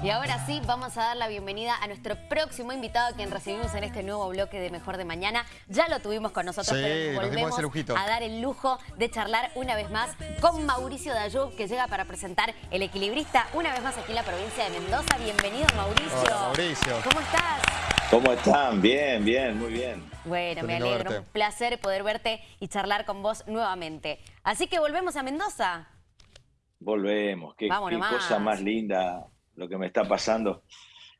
Y ahora sí, vamos a dar la bienvenida a nuestro próximo invitado, quien recibimos en este nuevo bloque de Mejor de Mañana. Ya lo tuvimos con nosotros, Sí, pero volvemos a dar el lujo de charlar una vez más con Mauricio Dayú, que llega para presentar El Equilibrista una vez más aquí en la provincia de Mendoza. Bienvenido, Mauricio. Hola, Mauricio. ¿Cómo estás? ¿Cómo están? Bien, bien, muy bien. Bueno, me alegro. verte. Un placer poder verte y charlar con vos nuevamente. Así que volvemos a Mendoza. Volvemos. Qué, cosa más linda lo que me está pasando.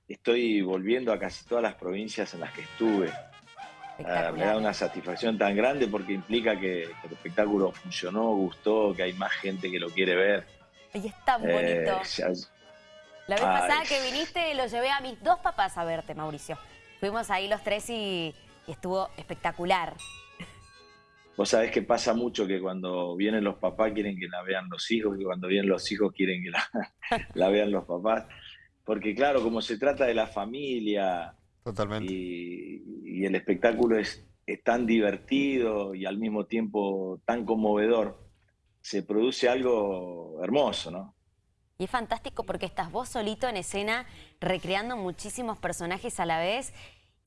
Estoy volviendo a casi todas las provincias en las que estuve. Ah, me da una satisfacción tan grande porque implica que, que el espectáculo funcionó, gustó, que hay más gente que lo quiere ver. Y es tan Eh, bonito. ya- La vez Ay. pasada que viniste, lo llevé a mis dos papás a verte, Mauricio. Fuimos ahí los tres y, y estuvo espectacular. Vos sabés que pasa mucho que cuando vienen los papás quieren que la vean los hijos y cuando vienen los hijos quieren que la, la vean los papás. Porque claro, como se trata de la familia, Totalmente. y, y el espectáculo es, es tan divertido y al mismo tiempo tan conmovedor, se produce algo hermoso, ¿no? Y es fantástico porque estás vos solito en escena recreando muchísimos personajes a la vez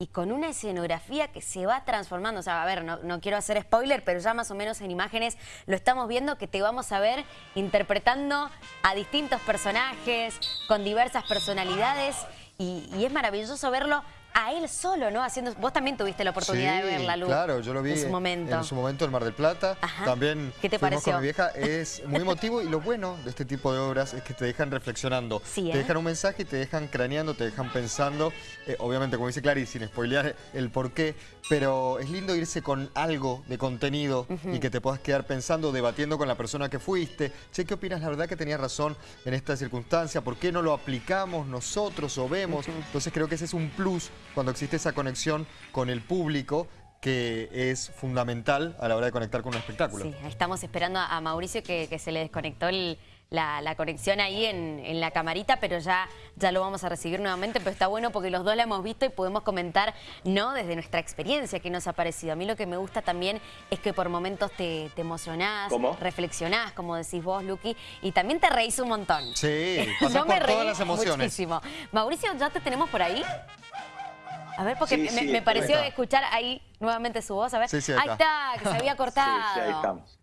y con una escenografía que se va transformando. O sea, a ver, no, no quiero hacer spoiler, pero ya más o menos en imágenes lo estamos viendo que te vamos a ver interpretando a distintos personajes con diversas personalidades y, y es maravilloso verlo a él solo, ¿no? Haciendo, vos también tuviste la oportunidad de Sí, verla, Lu. Claro, yo lo vi en su momento. en su momento en Mar del Plata. Ajá. También ¿Qué te pareció? con mi vieja. Es muy emotivo y lo bueno de este tipo de obras es que te dejan reflexionando. Sí, ¿eh? Te dejan un mensaje y te dejan craneando, te dejan pensando. Eh, obviamente, como dice Clary, sin spoilear el por qué, pero es lindo irse con algo de contenido y que te puedas quedar pensando, debatiendo con la persona que fuiste. Che, ¿qué opinas? La verdad que tenías razón en esta circunstancia. ¿Por qué no lo aplicamos nosotros o vemos? Entonces creo que ese es un plus cuando existe esa conexión con el público que es fundamental a la hora de conectar con un espectáculo. Sí, estamos esperando a Mauricio que, que se le desconectó el- la, la conexión ahí en, en la camarita, pero ya, ya lo vamos a recibir nuevamente, pero está bueno porque los dos la hemos visto y podemos comentar, ¿no? Desde nuestra experiencia que nos ha parecido. A mí lo que me gusta también es que por momentos te, te emocionás, ¿Cómo? reflexionás, como decís vos, Luqui, y también te reís un montón. Sí, pasás Yo me reí todas las emociones. muchísimo. Mauricio, ¿ya te tenemos por ahí? A ver, porque Sí, me, sí, me estoy pareció escuchar ahí nuevamente su voz. A ver, Sí, sí, ahí está, que se había cortado. Sí, sí, ahí estamos.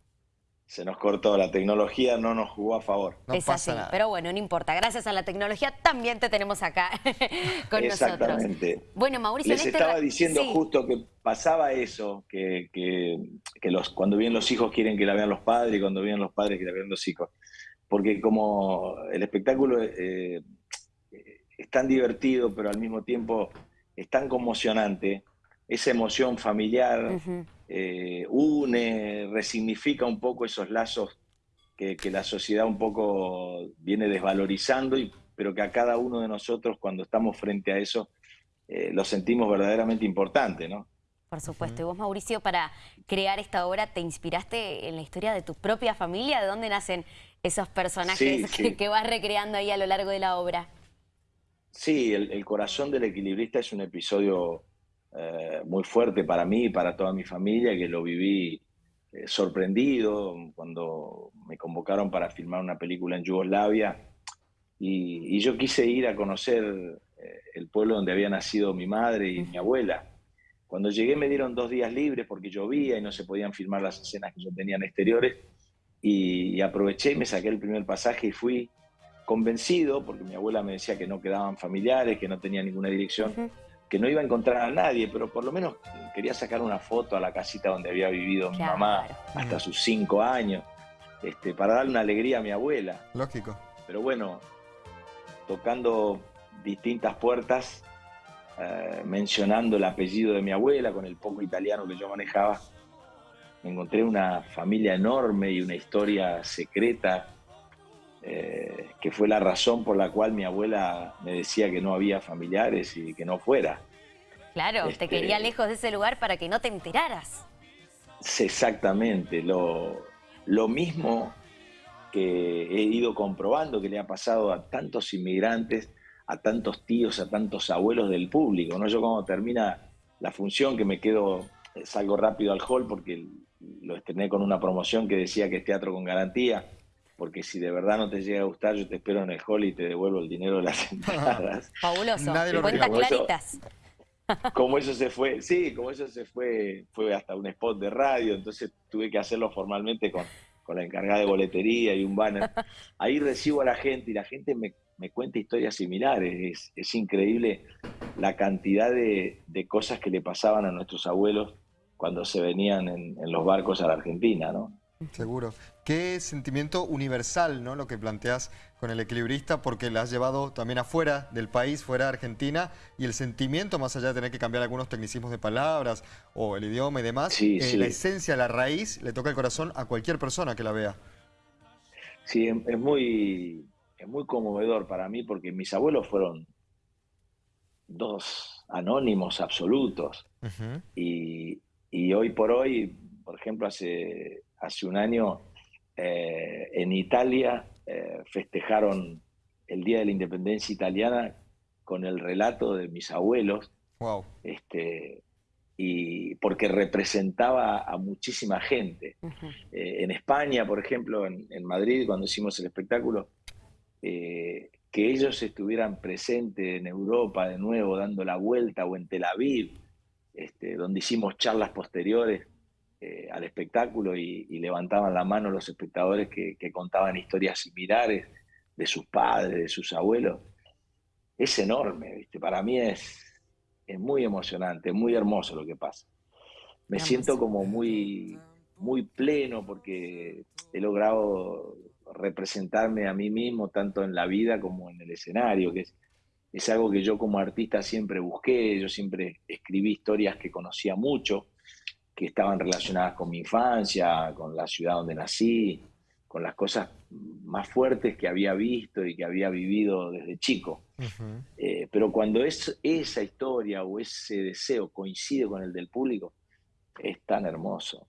Se nos cortó, la tecnología no nos jugó a favor. No es pasa así, nada. pero bueno, no importa. Gracias a la tecnología también te tenemos acá con nosotros. Exactamente. Bueno, Mauricio, Les en este estaba diciendo Sí, justo que pasaba eso, que, que- que los, cuando vienen los hijos quieren que la vean los padres y cuando vienen los padres que la vean los hijos. Porque como el espectáculo eh, es tan divertido, pero al mismo tiempo es tan conmocionante, esa emoción familiar eh, une, resignifica un poco esos lazos que, que la sociedad un poco viene desvalorizando, y, pero que a cada uno de nosotros cuando estamos frente a eso eh, lo sentimos verdaderamente importante, ¿no? por supuesto. Y vos, Mauricio, para crear esta obra, ¿te inspiraste en la historia de tu propia familia? ¿De dónde nacen esos personajes Sí, que, sí. que vas recreando ahí a lo largo de la obra? Sí, el, corazón del equilibrista es un episodio eh, muy fuerte para mí y para toda mi familia, que lo viví eh, sorprendido cuando me convocaron para filmar una película en Yugoslavia. Y, y yo quise ir a conocer eh, el pueblo donde había nacido mi madre y mi abuela. Cuando llegué me dieron dos días libres porque llovía y no se podían filmar las escenas que yo tenía en exteriores. Y, y aproveché y me saqué el primer pasaje y fui convencido, porque mi abuela me decía que no quedaban familiares, que no tenía ninguna dirección, que no iba a encontrar a nadie, pero por lo menos quería sacar una foto a la casita donde había vivido mi mamá hasta sus cinco años, este, para darle una alegría a mi abuela. Lógico. Pero bueno, tocando distintas puertas, eh, mencionando el apellido de mi abuela con el poco italiano que yo manejaba, me encontré una familia enorme y una historia secreta eh, que fue la razón por la cual mi abuela me decía que no había familiares y que no fuera. Claro, te Este- quería lejos de ese lugar para que no te enteraras. Exactamente, lo, lo mismo que he ido comprobando que le ha pasado a tantos inmigrantes, a tantos tíos, a tantos abuelos del público. ¿no? Yo cuando termina la función, que me quedo, eh, salgo rápido al hall porque lo estrené con una promoción que decía que es teatro con garantía, porque si de verdad no te llega a gustar, yo te espero en el hall y te devuelvo el dinero de las entradas. Fabuloso, cuentas claritas. Como eso se fue, sí, como eso se fue, fue hasta un spot de radio, entonces tuve que hacerlo formalmente con, con la encargada de boletería y un banner. Ahí recibo a la gente y la gente me, me cuenta historias similares. Es, increíble la cantidad de, de, cosas que le pasaban a nuestros abuelos cuando se venían en, en los barcos a la Argentina, ¿no? Seguro. Qué sentimiento universal, ¿no? Lo que planteas con el equilibrista, porque la has llevado también afuera del país, fuera de Argentina, y el sentimiento, más allá de tener que cambiar algunos tecnicismos de palabras o el idioma y demás, eh, la esencia, la raíz, le toca el corazón a cualquier persona que la vea. Sí, es muy, es muy conmovedor para mí, porque mis abuelos fueron dos anónimos absolutos, y, y hoy por hoy, por ejemplo, hace hace un año eh, en Italia eh, festejaron el Día de la Independencia Italiana con el relato de mis abuelos. Este, y porque representaba a muchísima gente. Eh, en España, por ejemplo, en, Madrid, cuando hicimos el espectáculo, que ellos estuvieran presentes en Europa de nuevo, dando la vuelta, o en Tel Aviv, este, donde hicimos charlas posteriores, eh, al espectáculo y, levantaban la mano los espectadores que, contaban historias similares de sus padres, de sus abuelos. Es enorme, ¿viste? Para mí es, es muy emocionante, muy hermoso lo que pasa. Me siento como muy, muy pleno porque he logrado representarme a mí mismo tanto en la vida como en el escenario, que es, es algo que yo como artista siempre busqué, yo siempre escribí historias que conocía mucho, que estaban relacionadas con mi infancia, con la ciudad donde nací, con las cosas más fuertes que había visto y que había vivido desde chico. Eh, pero cuando es, esa historia o ese deseo coincide con el del público, es tan hermoso.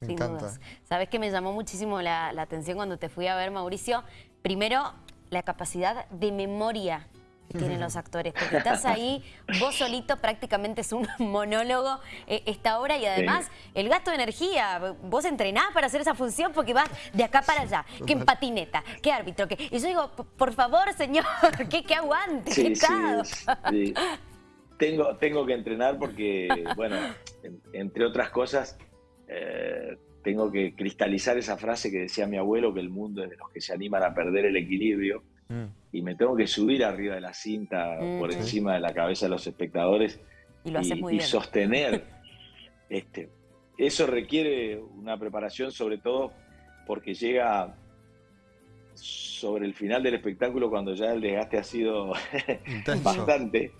Sin dudas. ¿Sabes que me llamó muchísimo la, la atención cuando te fui a ver, Mauricio? Primero, la capacidad de memoria que tienen los actores, porque estás ahí, vos solito prácticamente es un monólogo eh, esta obra y además el gasto de energía, vos entrenás para hacer esa función porque vas de acá para allá, que en patineta, que árbitro, que... Y yo digo, por favor señor, que, que aguante, sí, sí, tengo, tengo que entrenar porque, bueno, entre otras cosas, eh, tengo que cristalizar esa frase que decía mi abuelo, que el mundo es de los que se animan a perder el equilibrio. Mm. Y me tengo que subir arriba de la cinta, mm, por encima de la cabeza de los espectadores y, sostener. este, eso requiere una preparación, sobre todo porque llega sobre el final del espectáculo cuando ya el desgaste ha sido bastante.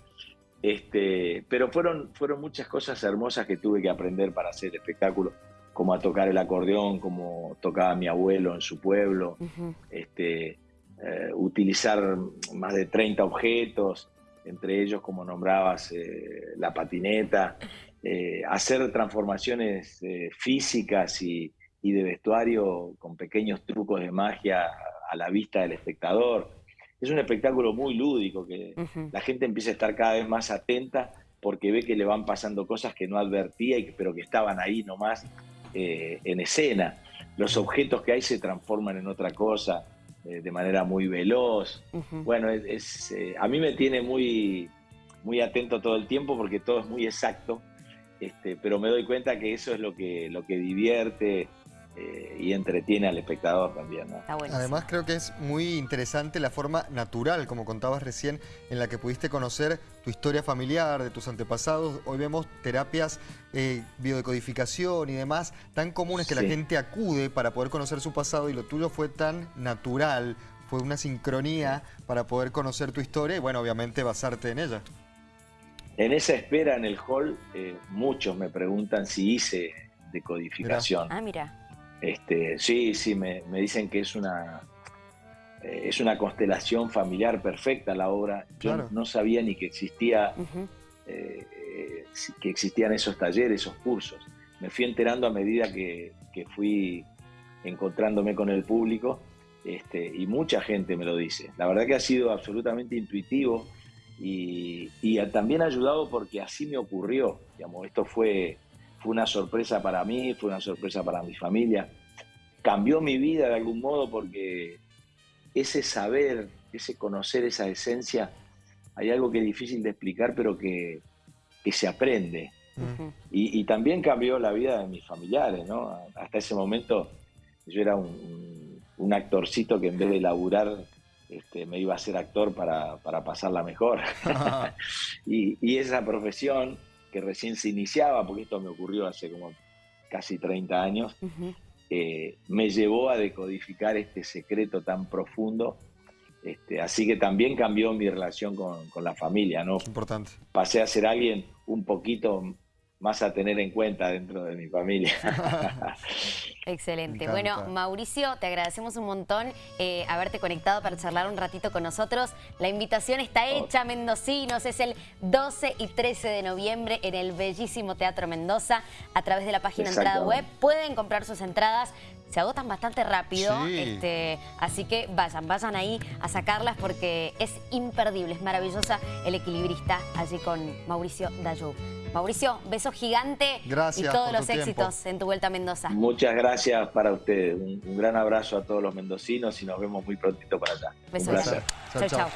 Este, pero fueron, fueron muchas cosas hermosas que tuve que aprender para hacer el espectáculo, como a tocar el acordeón, como tocaba mi abuelo en su pueblo, este, eh, utilizar más de 30 objetos, entre ellos, como nombrabas, eh, la patineta, eh, hacer transformaciones físicas y, de vestuario con pequeños trucos de magia a la vista del espectador. Es un espectáculo muy lúdico, que la gente empieza a estar cada vez más atenta porque ve que le van pasando cosas que no advertía, y, pero que estaban ahí nomás en escena. Los objetos que hay se transforman en otra cosa. Eh, de manera muy veloz. Bueno, es, eh, a mí me tiene muy, muy atento todo el tiempo porque todo es muy exacto, este, pero me doy cuenta que eso es lo que, lo que divierte, eh, y entretiene al espectador también. Además creo que es muy interesante la forma natural, como contabas recién, en la que pudiste conocer tu historia familiar, de tus antepasados. Hoy vemos terapias, eh, biodecodificación y demás, tan comunes que la gente acude para poder conocer su pasado y lo tuyo fue tan natural, fue una sincronía para poder conocer tu historia y bueno, obviamente basarte en ella. En esa espera en el hall, eh, muchos me preguntan si hice decodificación. Ah, mira. Este, sí, sí, me, dicen que es una, eh, es una constelación familiar perfecta la obra. Yo no sabía ni que existía, eh, que existían esos talleres, esos cursos. Me fui enterando a medida que, fui encontrándome con el público este, y mucha gente me lo dice. La verdad que ha sido absolutamente intuitivo y, y también ha ayudado porque así me ocurrió. Digamos, esto fue fue una sorpresa para mí, fue una sorpresa para mi familia. cambió mi vida de algún modo porque ese saber, ese conocer esa esencia, hay algo que es difícil de explicar, pero que, se aprende. y, también cambió la vida de mis familiares, ¿no? Hasta ese momento yo era un, actorcito que en vez de laburar este, me iba a ser actor para, pasarla mejor. y, esa profesión que recién se iniciaba, porque esto me ocurrió hace como casi 30 años, eh, me llevó a decodificar este secreto tan profundo. Este, así que también cambió mi relación con, con la familia, ¿no? Importante. Pasé a ser alguien un poquito más a tener en cuenta dentro de mi familia. Excelente. Bueno, Mauricio, te agradecemos un montón eh, haberte conectado para charlar un ratito con nosotros. La invitación está oh. hecha, mendocinos. Es el 12 y 13 de noviembre en el bellísimo Teatro Mendoza. A través de la página entrada web pueden comprar sus entradas. Se agotan bastante rápido, este, así que vayan, vayan ahí a sacarlas porque es imperdible, es maravillosa el equilibrista allí con Mauricio Dayú. Mauricio, beso gigante gracias y todos los éxitos en tu vuelta a Mendoza. Muchas gracias para ustedes. Un, gran abrazo a todos los mendocinos y nos vemos muy prontito para allá. Beso. Un placer. chao. chao.